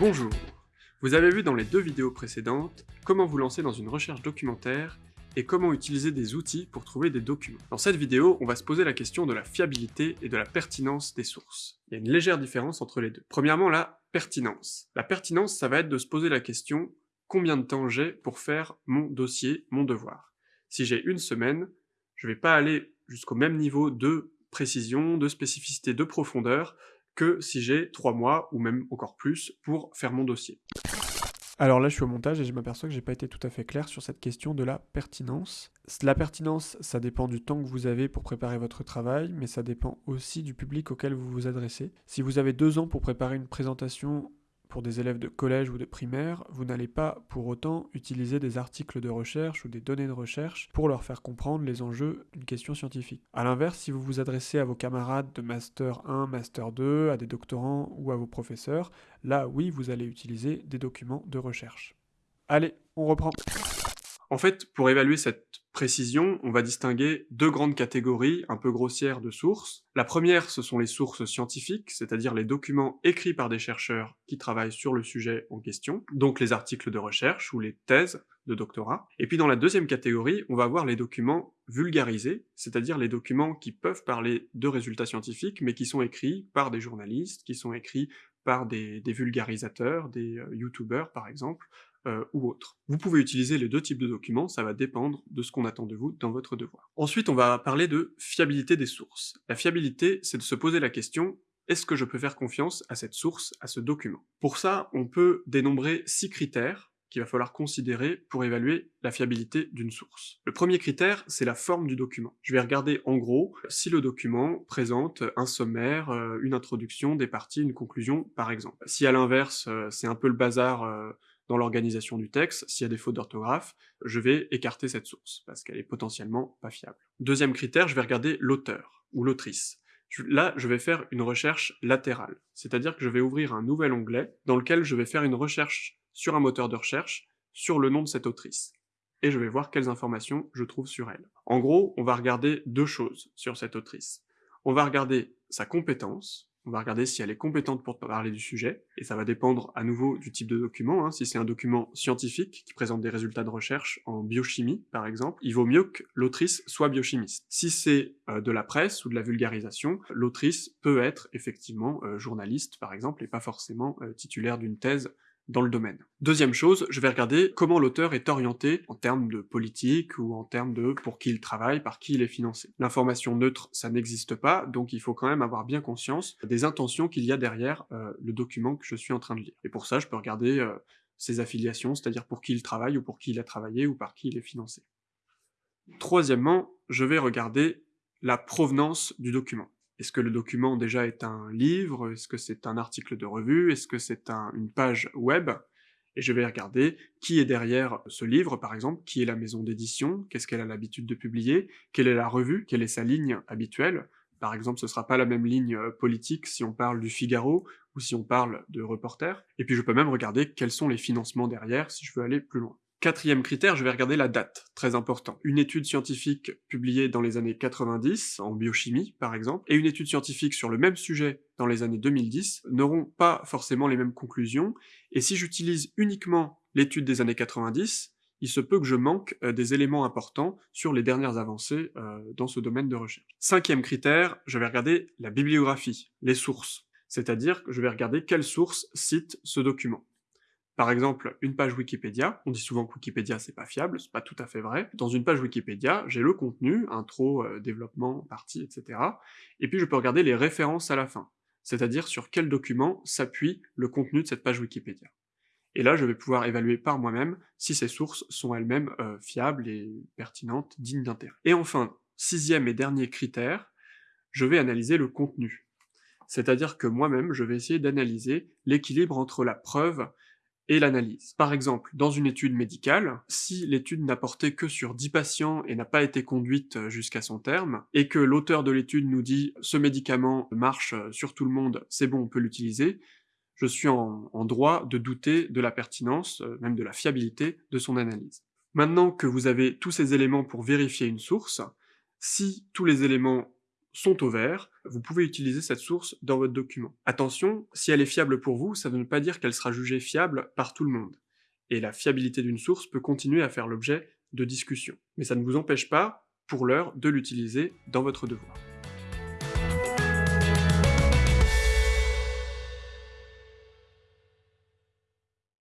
Bonjour Vous avez vu dans les deux vidéos précédentes comment vous lancer dans une recherche documentaire et comment utiliser des outils pour trouver des documents. Dans cette vidéo, on va se poser la question de la fiabilité et de la pertinence des sources. Il y a une légère différence entre les deux. Premièrement, la pertinence. La pertinence, ça va être de se poser la question combien de temps j'ai pour faire mon dossier, mon devoir? Si j'ai une semaine, je vais pas aller jusqu'au même niveau de précision, de spécificité, de profondeur que si j'ai trois mois ou même encore plus pour faire mon dossier. Alors là, je suis au montage et je m'aperçois que j'ai pas été tout à fait clair sur cette question de la pertinence. La pertinence, ça dépend du temps que vous avez pour préparer votre travail, mais ça dépend aussi du public auquel vous vous adressez. Si vous avez deux ans pour préparer une présentation pour des élèves de collège ou de primaire, vous n'allez pas pour autant utiliser des articles de recherche ou des données de recherche pour leur faire comprendre les enjeux d'une question scientifique. A l'inverse, si vous vous adressez à vos camarades de Master 1, Master 2, à des doctorants ou à vos professeurs, là oui, vous allez utiliser des documents de recherche. Allez, on reprend. En fait, pour évaluer cette précision, on va distinguer deux grandes catégories un peu grossières de sources. La première, ce sont les sources scientifiques, c'est-à-dire les documents écrits par des chercheurs qui travaillent sur le sujet en question, donc les articles de recherche ou les thèses de doctorat. Et puis dans la deuxième catégorie, on va voir les documents vulgarisés, c'est-à-dire les documents qui peuvent parler de résultats scientifiques, mais qui sont écrits par des journalistes, qui sont écrits par des, vulgarisateurs, des euh, youtubeurs par exemple, euh, ou autres. Vous pouvez utiliser les deux types de documents, ça va dépendre de ce qu'on attend de vous dans votre devoir. Ensuite, on va parler de fiabilité des sources. La fiabilité, c'est de se poser la question est-ce que je peux faire confiance à cette source, à ce document? Pour ça, on peut dénombrer six critères qu'il va falloir considérer pour évaluer la fiabilité d'une source. Le premier critère, c'est la forme du document. Je vais regarder en gros si le document présente un sommaire, euh, une introduction, des parties, une conclusion, par exemple. Si à l'inverse, euh, c'est un peu le bazar dans l'organisation du texte, s'il y a des fautes d'orthographe, je vais écarter cette source, parce qu'elle est potentiellement pas fiable. Deuxième critère, je vais regarder l'auteur, ou l'autrice. Là, je vais faire une recherche latérale, c'est-à-dire que je vais ouvrir un nouvel onglet dans lequel je vais faire une recherche sur un moteur de recherche sur le nom de cette autrice. Et je vais voir quelles informations je trouve sur elle. En gros, on va regarder deux choses sur cette autrice. On va regarder sa compétence, on va regarder si elle est compétente pour parler du sujet, et ça va dépendre à nouveau du type de document. Hein. Si c'est un document scientifique qui présente des résultats de recherche en biochimie, par exemple, il vaut mieux que l'autrice soit biochimiste. Si c'est euh, de la presse ou de la vulgarisation, l'autrice peut être effectivement euh, journaliste, par exemple, et pas forcément euh, titulaire d'une thèse dans le domaine. Deuxième chose, je vais regarder comment l'auteur est orienté en termes de politique ou en termes de pour qui il travaille, par qui il est financé. L'information neutre, ça n'existe pas, donc il faut quand même avoir bien conscience des intentions qu'il y a derrière euh, le document que je suis en train de lire. Et pour ça, je peux regarder euh, ses affiliations, c'est-à-dire pour qui il travaille ou pour qui il a travaillé ou par qui il est financé. Troisièmement, je vais regarder la provenance du document. Est-ce que le document déjà est un livre? Est-ce que c'est un article de revue? Est-ce que c'est une page web? Et je vais regarder qui est derrière ce livre, par exemple, qui est la maison d'édition, qu'est-ce qu'elle a l'habitude de publier, quelle est la revue, quelle est sa ligne habituelle? Par exemple, ce sera pas la même ligne euh, politique si on parle du Figaro ou si on parle de Reporter. Et puis je peux même regarder quels sont les financements derrière si je veux aller plus loin. Quatrième critère, je vais regarder la date, très important. Une étude scientifique publiée dans les années 90, en biochimie par exemple, et une étude scientifique sur le même sujet dans les années 2010 n'auront pas forcément les mêmes conclusions, et si j'utilise uniquement l'étude des années 90, il se peut que je manque euh, des éléments importants sur les dernières avancées euh, dans ce domaine de recherche. Cinquième critère, je vais regarder la bibliographie, les sources, c'est-à-dire que je vais regarder quelles sources citent ce document. Par exemple, une page Wikipédia, on dit souvent que Wikipédia c'est pas fiable, c'est pas tout à fait vrai. Dans une page Wikipédia, j'ai le contenu, intro, euh, développement, partie, etc. Et puis je peux regarder les références à la fin, c'est-à-dire sur quel document s'appuie le contenu de cette page Wikipédia. Et là, je vais pouvoir évaluer par moi-même si ces sources sont elles-mêmes euh, fiables et pertinentes, dignes d'intérêt. Et enfin, sixième et dernier critère, je vais analyser le contenu. C'est-à-dire que moi-même, je vais essayer d'analyser l'équilibre entre la preuve et l'analyse. Par exemple, dans une étude médicale, si l'étude n'a porté que sur 10 patients et n'a pas été conduite jusqu'à son terme, et que l'auteur de l'étude nous dit « ce médicament marche sur tout le monde, c'est bon, on peut l'utiliser », je suis en, droit de douter de la pertinence, même de la fiabilité de son analyse. Maintenant que vous avez tous ces éléments pour vérifier une source, si tous les éléments sont au vert, vous pouvez utiliser cette source dans votre document. Attention, si elle est fiable pour vous, ça ne veut pas dire qu'elle sera jugée fiable par tout le monde. Et la fiabilité d'une source peut continuer à faire l'objet de discussions. Mais ça ne vous empêche pas, pour l'heure, de l'utiliser dans votre devoir.